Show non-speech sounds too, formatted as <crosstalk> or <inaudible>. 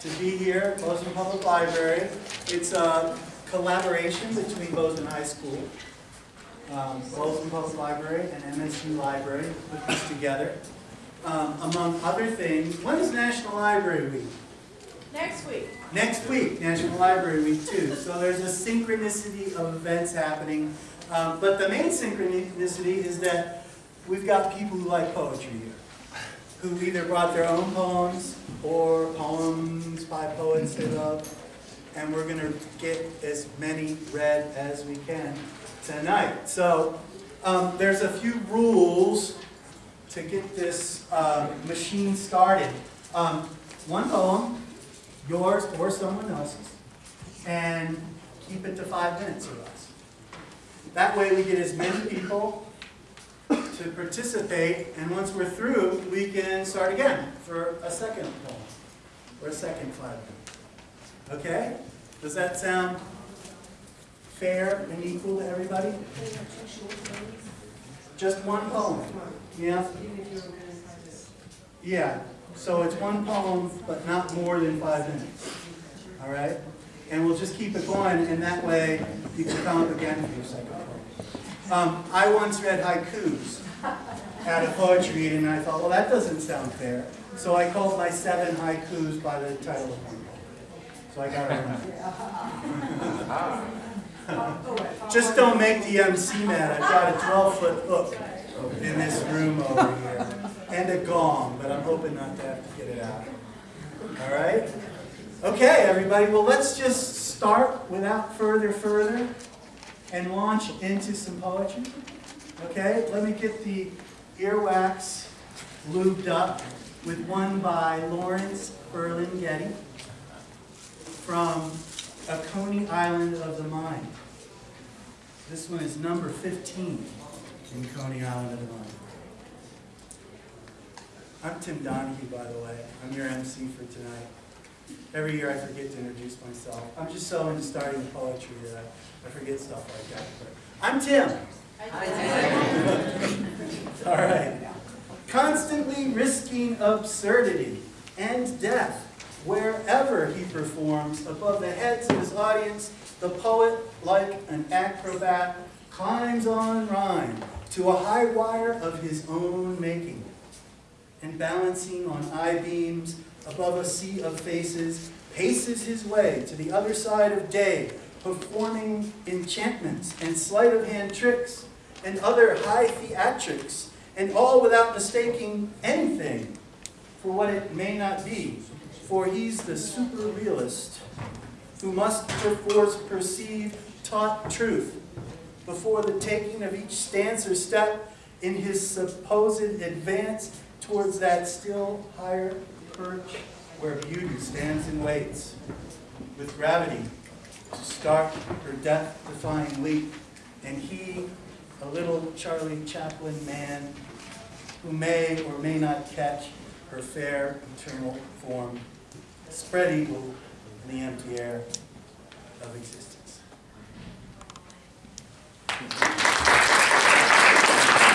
to be here at Bozeman Public Library. It's a collaboration between Bozeman High School, um, Bozeman Public Library, and MSU Library put this together. Um, Among other things, when is National Library Week? Next week. Next week, National Library Week too. So there's a synchronicity of events happening. Um, but the main synchronicity is that we've got people who like poetry here, who either brought their own poems or poems by poets they love. And we're gonna get as many read as we can tonight. So um, there's a few rules to get this uh, machine started. Um, one poem, yours or someone else's, and keep it to five minutes or less. That way we get as many people to participate, and once we're through, we can start again for a second poem, or a second five minutes. Okay? Does that sound fair and equal to everybody? Just one poem, yeah? Yeah, so it's one poem, but not more than five minutes, all right? And we'll just keep it going, and that way you can come up again for your second poem. Um, I once read haikus at a poetry reading, and I thought, well, that doesn't sound fair. So I called my seven haikus by the title of one. So I got it right. <laughs> Just don't make the MC mad. I've got a 12-foot hook in this room over here, and a gong, but I'm hoping not to have to get it out. All right? Okay, everybody, well, let's just start without further further and launch into some poetry. Okay, let me get the earwax lubed up with one by Lawrence Ferlinghetti from A Coney Island of the Mind. This one is number 15 in Coney Island of the Mind. I'm Tim Donahue, by the way. I'm your MC for tonight. Every year I forget to introduce myself. I'm just so into starting poetry that I, I forget stuff like that. But I'm Tim. All right. <laughs> Constantly risking absurdity and death wherever he performs above the heads of his audience, the poet, like an acrobat, climbs on rhyme to a high wire of his own making. And balancing on eyebeams above a sea of faces, paces his way to the other side of day, performing enchantments and sleight of hand tricks and other high theatrics, and all without mistaking anything for what it may not be. For he's the super realist who must perforce perceive taut truth before the taking of each stance or step in his supposed advance towards that still higher perch where beauty stands and waits with gravity to start her death-defying leap, and he, a little Charlie Chaplin man, who may or may not catch her fair eternal form, spread eagle in the empty air of existence.